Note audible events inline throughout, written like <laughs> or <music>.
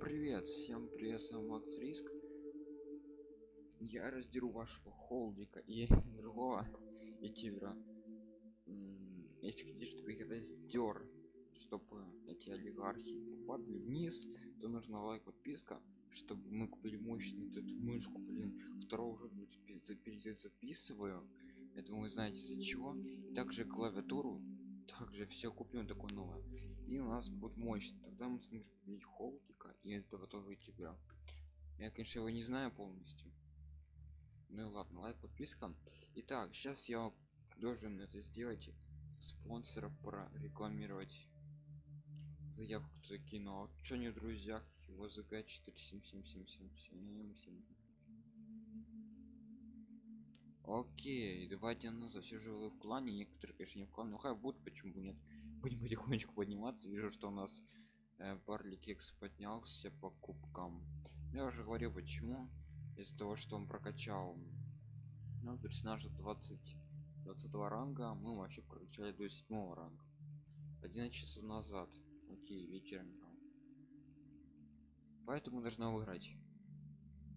Привет, всем привет, с вами Макс Риск. Я раздеру вашего холдика и <laughs> другого ютубера. Если хотите, чтобы их раздер, чтобы эти олигархи попадали вниз, то нужно лайк, подписка, чтобы мы купили мощный этот мышку, блин, второго уже записываю. Это вы знаете из-за чего. И также клавиатуру также все купим такое новое и у нас будет мощно тогда мы сможем купить холдика и этого тоже тебя я конечно его не знаю полностью ну и ладно лайк подписка итак сейчас я должен это сделать спонсора прорекламировать заявку закинул а что не в друзьях его зг 4777777 Окей, давайте на за все живы в клане, некоторые, конечно, не в клане, но хай будут, почему нет. Будем потихонечку подниматься. Вижу, что у нас э, Барли Кекс поднялся по кубкам. Я уже говорил, почему. Из-за того, что он прокачал ну, персонажа 20 20 ранга, мы вообще прокачали до 7 ранга. 11 часов назад. Окей, вечером. Поэтому должна выиграть.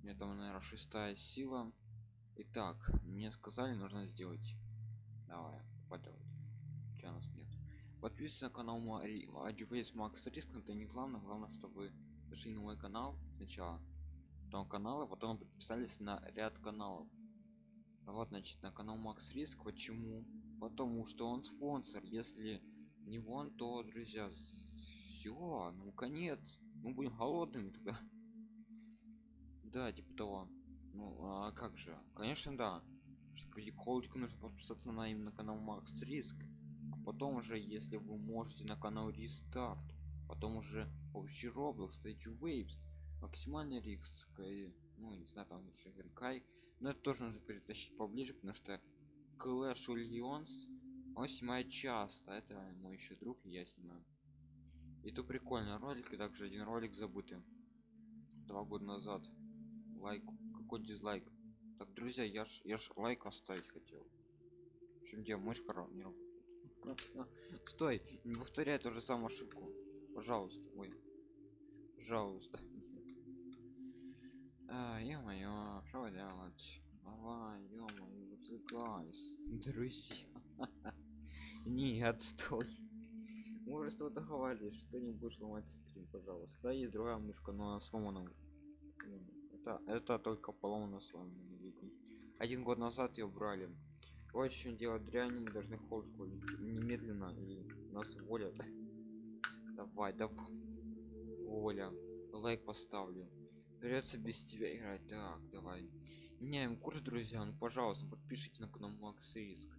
Это, наверное, шестая сила Итак, мне сказали, нужно сделать. Давай, подавай. Че у нас нет? Подписывайся на канал Мари Адживейс Макс Риск, это не главное, главное, чтобы зашли на мой канал сначала. Потом каналы, потом подписались на ряд каналов. Вот, значит, на канал Макс Риск. Почему? Потому что он спонсор. Если не он, то, друзья, все, ну конец. Мы будем голодными тогда. <laughs> Да, типа того. Ну, а как же? Конечно, да. Чтобы холдику нужно подписаться на именно канал Макс Риск. А потом уже, если вы можете на канал Рестарт. Потом уже общий Roblox, Stage Waves, максимальный риск, ну не знаю, там еще Генкай. Но это тоже нужно перетащить поближе, потому что Clash Legends он снимает часто. Это мой еще друг, и я снимаю. И то прикольный ролик, и также один ролик забытый. Два года назад. Лайк какой дизлайк так друзья я ж я ж лайк оставить хотел в чем дело мышка не работает стой не повторяй ту же самую ошибку. Пожалуйста ой. Пожалуйста. А, ё-моё что делать? Давай ё-моё guys друзья. <laughs> Не отстой мы что договаривались что не будешь ломать стрим пожалуйста. Да есть другая мышка но она сломана это это только поломано с вами один год назад ее брали очень делать дрянь мы должны холдку немедленно и нас уволят. Давай давай. Воля лайк поставлю. Придется без тебя играть. Так давай. Меняем курс друзья. Ну пожалуйста подпишите на канал макс риск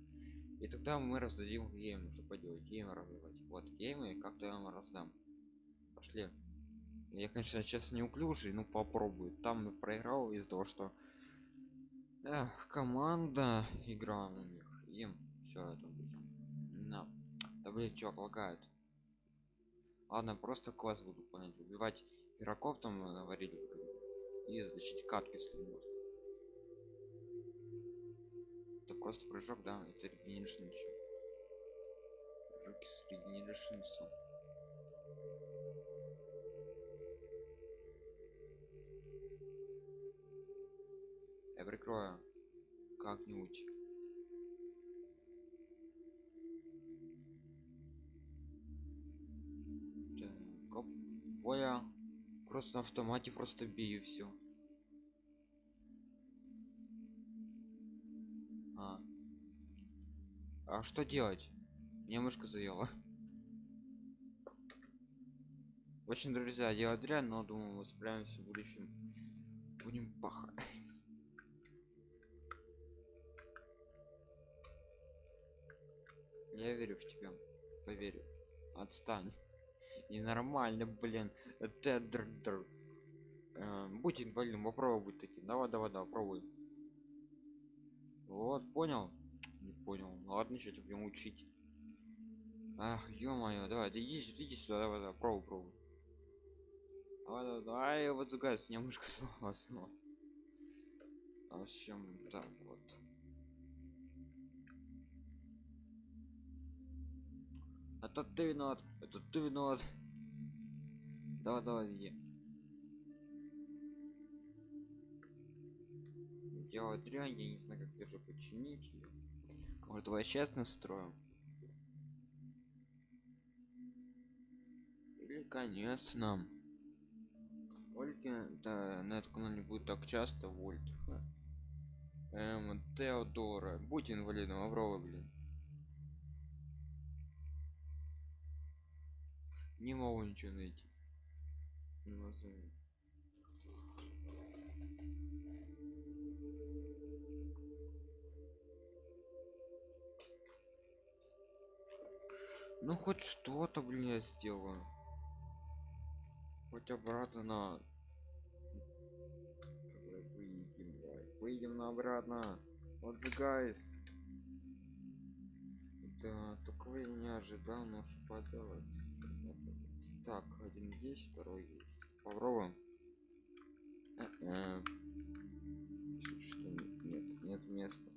и тогда мы раздадим гейм что поделать гейм развивать вот геймы как-то я вам раздам. Пошли. Я конечно сейчас неуклюжий ну попробую. Там проиграл из-за того что Эх, команда игра у них. Им все это на. Да блин чувак лагает. Ладно просто класс буду понять. Убивать игроков там говорили и защитить катки если можно это просто прыжок да это регенеришн прыжок с регенеришнсом я прикрою как-нибудь. Так, оп. Ой, просто на автомате просто бью все а. а что делать? Мне мышка заела. Очень друзья делать дрянь но думаю мы справимся в будущем. Будем пахать я верю в тебя. Поверю отстань. Ненормально блин. Тедр э, будь инвалидом попробуй таким. Давай давай давай пробуй. Вот понял? Не понял. Ну, ладно что тебе будем учить. Ах ё-моё давай да иди, иди сюда давай, давай пробуй пробуй. Давай давай, давай вот загаз немножко <laughs> снова снова а в чем так вот это ты виноват это ты виноват давай давай иди делать дрянь я не знаю как даже починить ее может давай сейчас настроим или конец нам Ольга, да, на этом канале будет так часто, Вольт. Эм, Теодора. Будь инвалидом, Аврова, блин. Не могу ничего найти. Могу. ну хоть что-то блин я сделаю. Хоть обратно. На выйдем выйдем на обратно. Вот the guys. Да такого я не ожидал но что поделать один есть второй есть. Попробуем. Э-э. Что нет нет места.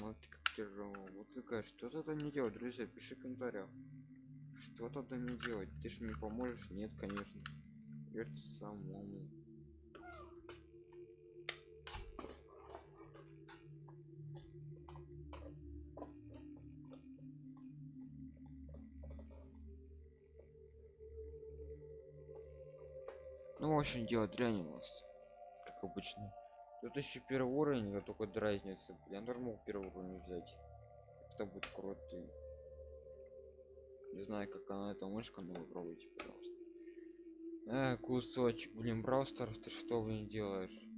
Вот как тяжело. Вот такая что-то там не делать друзья? Пиши в комментариях. Что-то там не делать ты же мне поможешь? Нет конечно. Придётся самому ну в общем делать дрянь у нас как обычно. Тут еще первый уровень я только разница я тоже мог первый уровень взять. Это будет круто. Не знаю как она эта мышка но попробуйте пожалуйста. Э, кусочек блин браустер ты что не делаешь?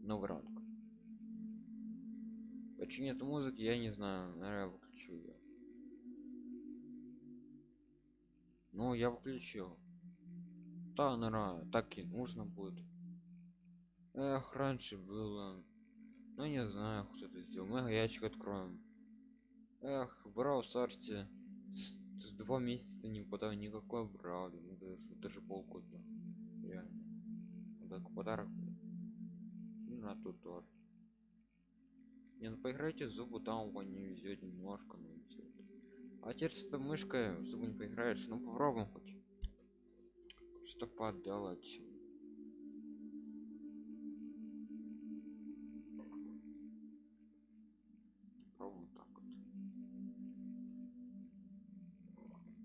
Новый ранг почему нет музыки я не знаю наверное выключу ее ну я включил. Да наверное так и нужно будет. Эх раньше было. Ну не знаю кто это сделал мы ящик откроем. Эх брал старте с два месяца не подал никакой брали. Ну, даже, даже полгода. Реально. Вот так подарок и на тот тоже не ну поиграйте зубы там вы не везет немножко но везет а теперь с мышкой в зубы не поиграешь ну попробуем хоть что поделать. Попробуем так вот.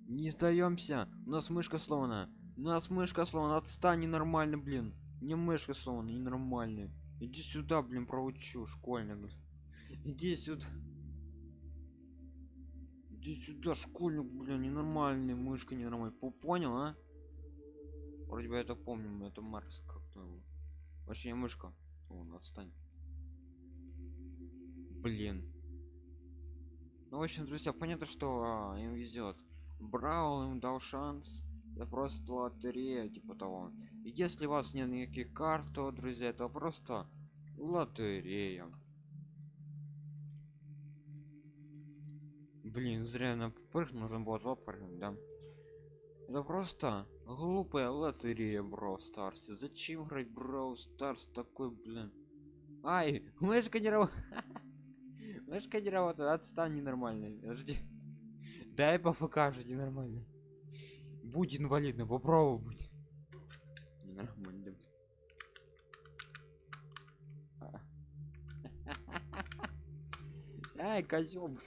не сдаемся у нас мышка сломана у нас мышка сломана отстань нормально блин. Не мышка сломана ненормальная. Иди сюда блин проучу школьник. Иди сюда иди сюда школьник блин ненормальный мышка ненормальная. По- понял а? Вроде бы это помню это маркс как-то его. вообще не мышка. Он отстань. Блин. Ну в общем друзья понятно что а, им везет. Брал им дал шанс. Это просто лотерея типа того. И если у вас нет никаких карт то друзья это просто лотерея блин зря на прыгнул нужно было два прыгнуть да. Это просто глупая лотерея бро старсе зачем играть бро старс такой блин? Ай мышка не работает мышка не работает отстань ненормальный. Подожди. Дай покажете нормально. Будь инвалидным попробуй быть. Нормально <laughs> ай козел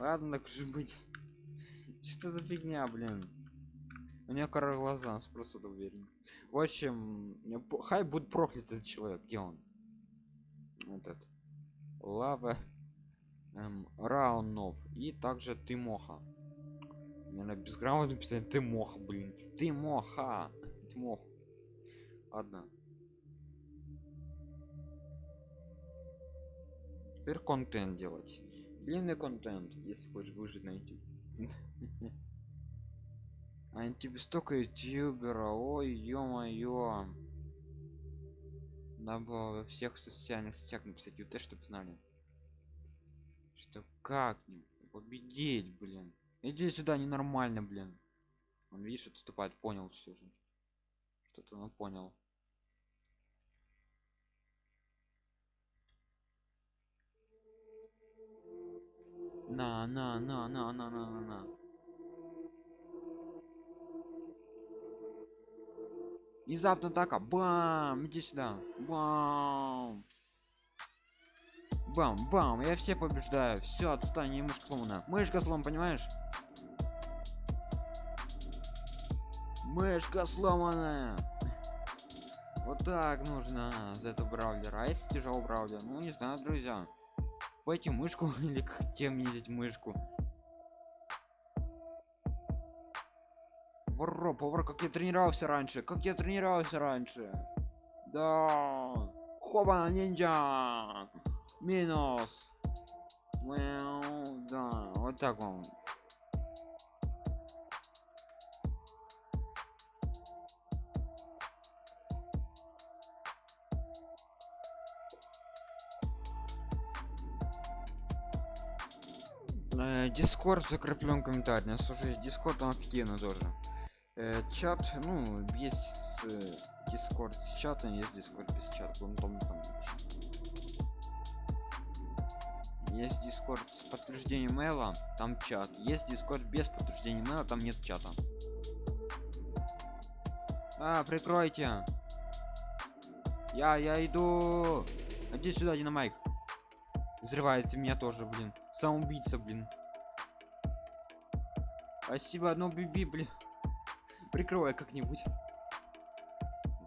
ладно так же быть. Что за фигня блин? У меня кора глаза просто уверен. В общем хай будет проклят этот человек где он? Этот лава эм, раунов и также ты моха наверное безграмотно писать ты мох блин. Ты моха ты мох ладно. Теперь контент делать длинный контент если хочешь выжить на youtube <laughs> а тебе столько ютубера ой ё-моё. Надо было во всех социальных сетях написать ют чтобы знали. Что как победить блин. Иди сюда ненормально блин. Он видишь отступает понял все же. Что-то он понял На, на, на, на, на, на, на, на. Внезапно атака. Бам! Иди сюда. Бам! Бам, бам, я все побеждаю. Все, отстань, и мышка сломана. Мышка сломана, понимаешь? Мышка сломанная. Вот так нужно за это браулера. А если тяжелый браулер? Ну, не знаю, друзья. Пойти мышку <laughs> или к тем ездить мышку. Вор, повар, как я тренировался раньше, как я тренировался раньше. Да. Хоба, ниндзя. Минус. Мяу, Да, вот так вам. Дискорд закреплен комментарий. Слушай, Дискорд там офигенно тоже. Э, чат, ну, есть Discord с чатом, есть Discord без чата. Он там, там есть Discord с подтверждением мейла, там чат. Есть Discord без подтверждения мейла, там нет чата. А, прикройте. Я, я иду. Иди сюда, Dynamike. Взрывается меня тоже, блин. Самоубийца, блин. Спасибо, одно биби, блин. Прикрывай как-нибудь.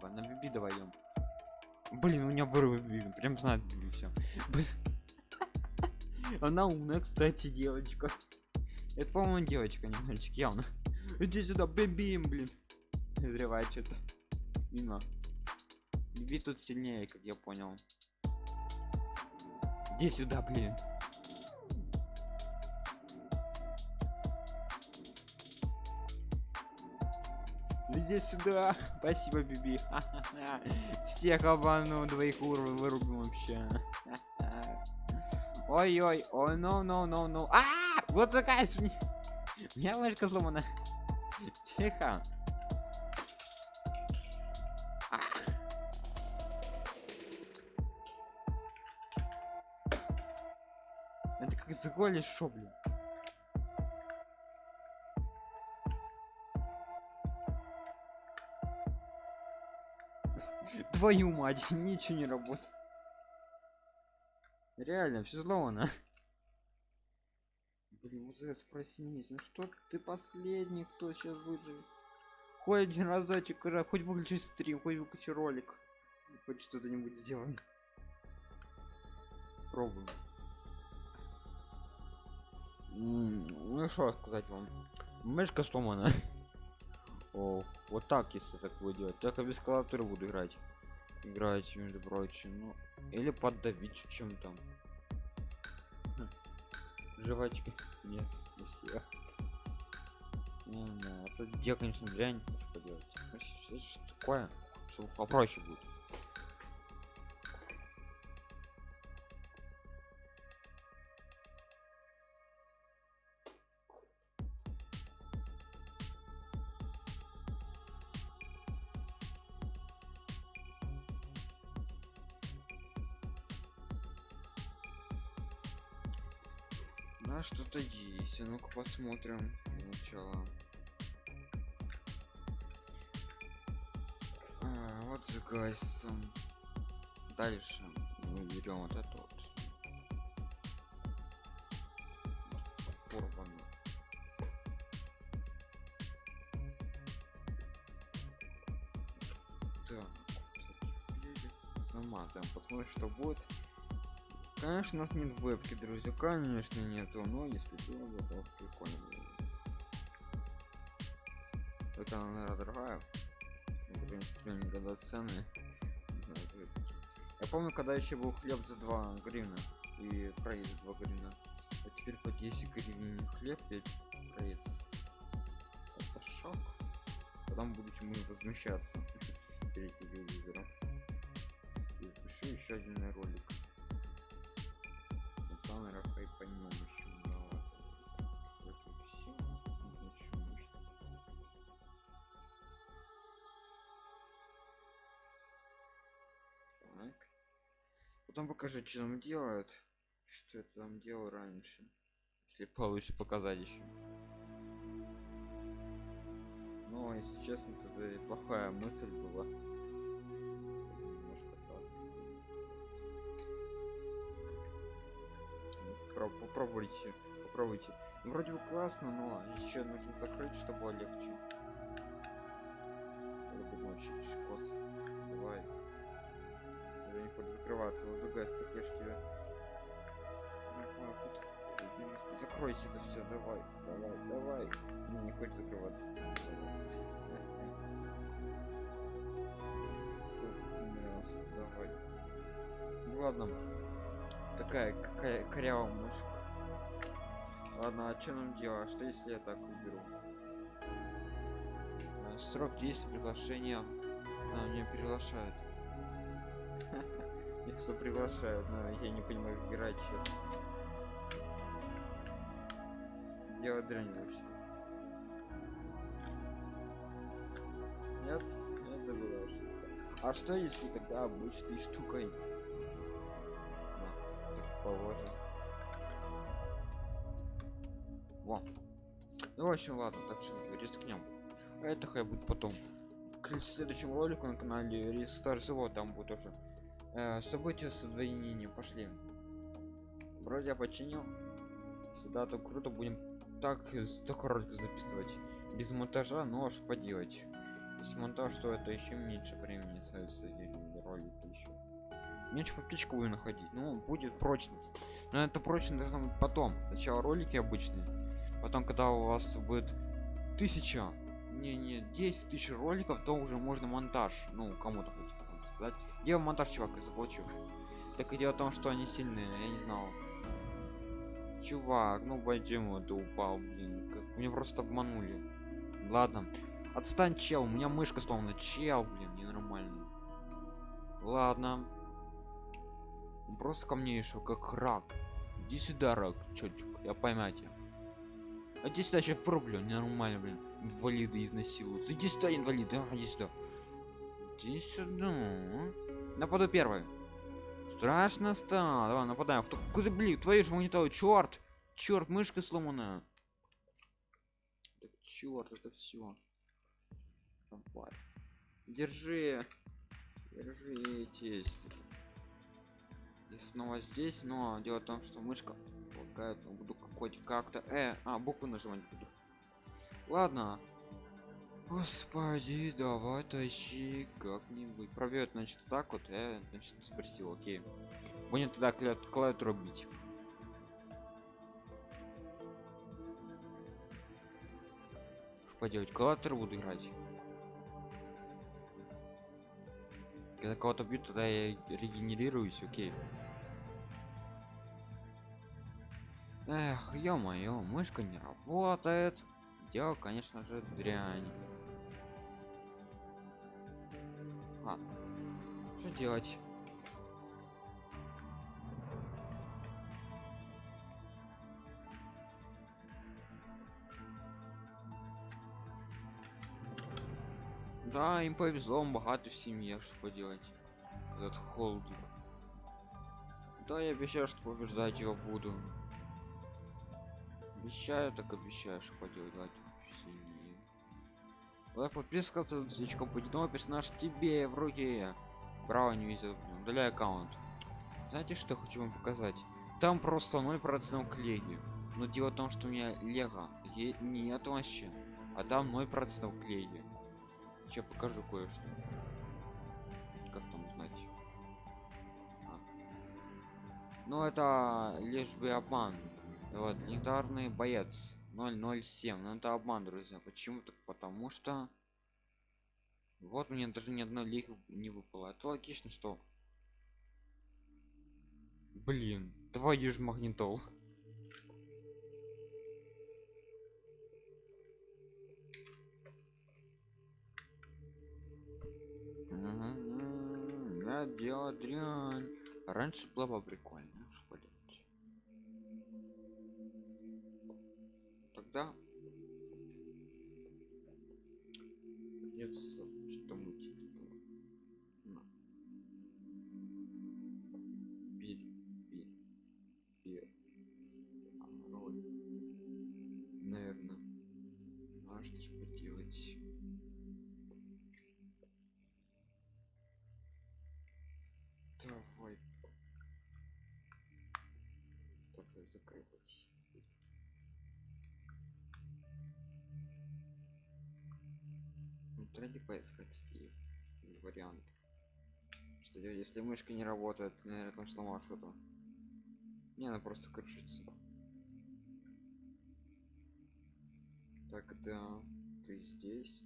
На биби даваем. Блин, у меня вырвы биби. Прям знает биби все. Она умная, кстати, девочка. Это, по-моему, девочка, не мальчик, явно. Иди сюда, биби, блин. Взрывает что-то. Мимо. Биби тут сильнее, как я понял. Иди сюда, блин. Иди сюда. <laughs> Спасибо, Биби. <laughs> Всех обману, двоих уровней вырубим вообще. <laughs> Ой-ой, ой, no, no, no, no. А, вот такая У меня мышка сломана. Тихо. А. Это как загонишь шо, блин. Твою мать, <laughs> ничего не работает. Реально, все сломано. Блин, вот это спросись, ну что ты последний, кто сейчас выживет? Хоть один разочек, хоть выключи стрим, хоть выключи ролик. Хоть что-то-нибудь сделай. Пробуем. Ну что сказать вам. Мышка сломана. <laughs> О, вот так, если так будет делать. Только без клавиатуры буду играть. Играть, между прочим. Ну, или поддавить чем-то. Хм. Жвачки. Нет. Не, не, это где, конечно, дрянь. Что делать? Что, что такое? Что попроще будет. Да, что-то есть. А ну-ка посмотрим начало. А, вот загасим. Дальше мы берем вот это вот. Порвано. Так, сама там посмотрим, что будет. Конечно, у нас нет вебки, друзья, конечно нету, но если было бы, то прикольно. Это она, наверное, дорогая. Ну, в принципе, никогда цены. Я помню, когда еще был хлеб за 2 гривны и проезд за 2 гривны. А теперь по 10 гривен хлеб и проезд. Это шок. Потом в будем возмущаться перед телевизором. И запишу еще один ролик камерах и по нему еще много. Вроде все. Ничего не Так. Потом покажи, что там делают. Что я там делал раньше. Если получше показать еще. Ну но если честно это и плохая мысль была попробуйте попробуйте. Ну, вроде бы классно но еще нужно закрыть чтобы было легче думаю шикос давай. Не хочет закрываться. Вот тебя Ага, тут- закройся это все давай давай давай. Ну, не хочет закрываться. Раз, давай. Ну ладно такая какая корявая мышка ладно а что нам делать что если я так уберу Э, Срок действия приглашения. А, меня приглашают. <laughs> Их кто приглашают, но я не понимаю, как играть сейчас. Делать дрянь учит. Нет? Это была ошибка. А что если тогда обычной штукой? Ну, в общем, ладно, так что рискнем. А это хай будет потом. К следующему ролику на канале Рестар всего там будет уже э, события с удвоением пошли. Вроде я починил. Сюда то круто будем так столько роликов записывать. Без монтажа, но что поделать. Если монтаж, то это еще меньше времени становится ролик еще. Меньше птичку будем находить. Ну, будет прочность. Но это прочность должно быть потом. Сначала ролики обычные. Потом, когда у вас будет тысяча, не, не, 10 тысяч роликов, то уже можно монтаж. Ну, кому-то хоть сказать. Делал монтаж, чувак, я заплачу. Так и дело в том, что они сильные, я не знал. Чувак, ну почему ты упал, блин? Как... Меня просто обманули. Ладно. Отстань, чел, у меня мышка сломана. Чел, блин, ненормально. Ладно. Он просто ко мне еще как рак. Иди сюда, рак, чётчик, я поймаю тебя. А иди сюда, сейчас врублю, ненормально, блин. Инвалиды изнасилуют. Иди сюда, инвалид, а, иди сюда. Иди сюда. Нападу первый. Страшно стало. Давай, нападаем. Кто, куда, блин, твою же монитор, черт! Черт, мышка сломанная. Так, черт, это все. Давай. Держи. Держитесь. И снова здесь, но дело в том, что мышка лагает, но буду какой-то как-то. Э, а, букву нажимать буду. Ладно. Господи, давай тащи как-нибудь. Пробьет, значит, так вот, э, значит, спросил, окей. Будем тогда клавиатуру бить. Поделать, клавиатуру буду играть. Когда кого-то бьют, тогда я регенерируюсь, окей. Эх, ё-моё, мышка не работает. Дело, конечно же, дрянь. А, что делать? Да, им повезло, он богатый в семье, что поделать. Этот холдер. Да, я обещаю, что побеждать его буду. Обещаю, так обещаю, что поделать. Сильнее. Лайк, подписка, слишком будет новый персонаж тебе в руки. Браво, не везет. Удаляй аккаунт. Знаете, что хочу вам показать? Там просто 0% клеги. Но дело в том, что у меня лего е- нет вообще. А там 0% клеги. Сейчас покажу кое-что. Как там узнать? А. Ну это лишь бы обман. Вот, легендарный боец 007. Ну это обман, друзья. Почему так? Потому что вот мне даже ни одной лиги не выпало. Это логично, что Блин, твою ж магнитол. Я дело дрянь. Раньше было бы прикольно, да? Придется что-то мутить. Ну, типа, на. Бери, бери, бери. Роль. Наверное. А что ж поделать? Давай. Давай закрывайся. Тренде поискать и вариант что я- если мышка не работает наверное там сломал что-то. Не она просто крышится так да ты здесь?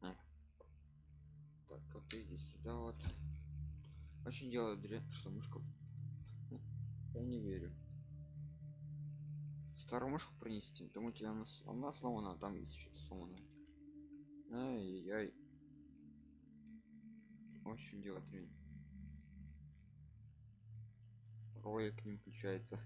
А. так а ты иди сюда вот. Очень дрянь что мышка Хм, я не верю. Старую мышку принести? Думаете она, она сломана? Там есть что-то сломанное ай-яй очень делать дрянь ролик не включается.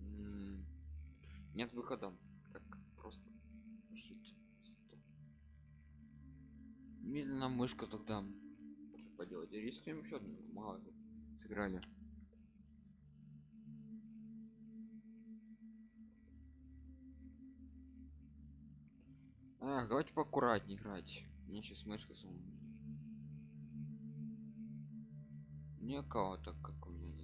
М, нет выхода. Как просто жить. Медленно мышка тогда. Что поделать? Рискуем еще одну мало ли, сыграли а, давайте поаккуратнее играть мне сейчас мышка сломана. Никого так как у меня не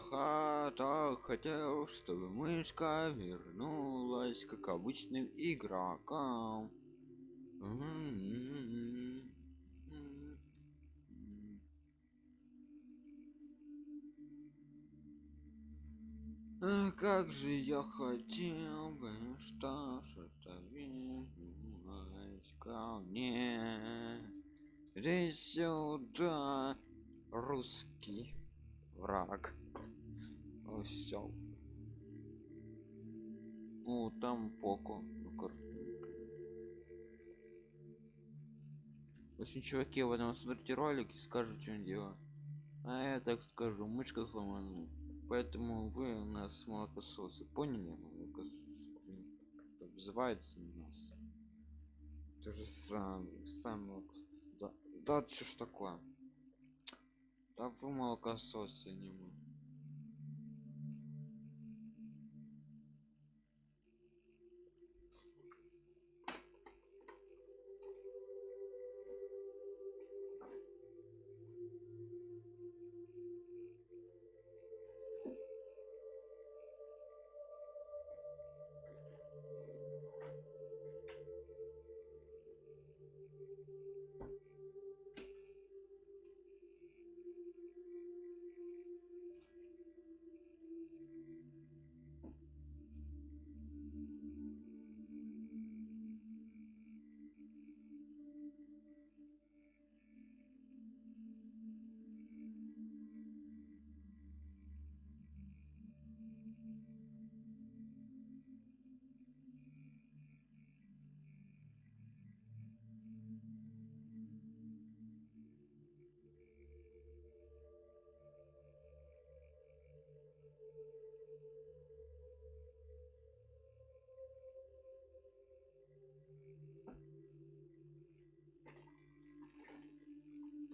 ха- так хотел, чтобы мышка вернулась как обычным игрокам. А как же я хотел бы, что что-то вернулось ко мне. Иди сюда, русский враг. Все. Ну, там поко. ну, картинка. Очень чуваки в этом смотрите ролик и скажут, что он делает. А я так скажу, мышка сломана. Поэтому вы у нас молокососы. Поняли? Молокососы. Блин, как-то обзывается на нас. То же самое. Сам молокосос. Да, да что ж такое? Да вы молокососы, не мы.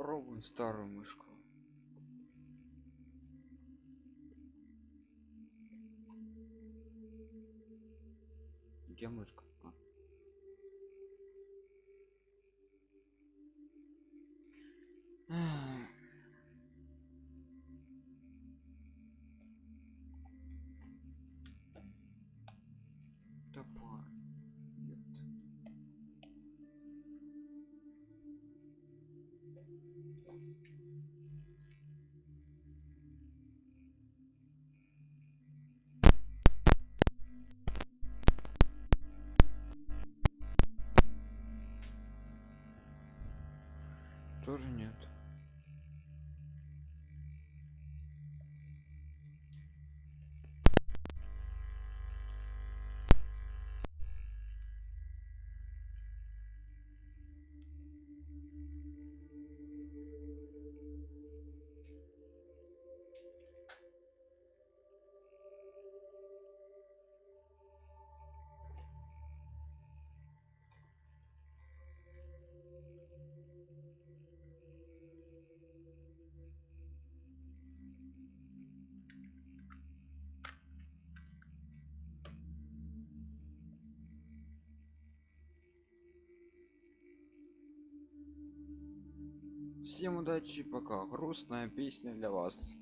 Пробуем старую мышку. Где мышка? А. Тоже нет. Всем удачи пока. Грустная песня для вас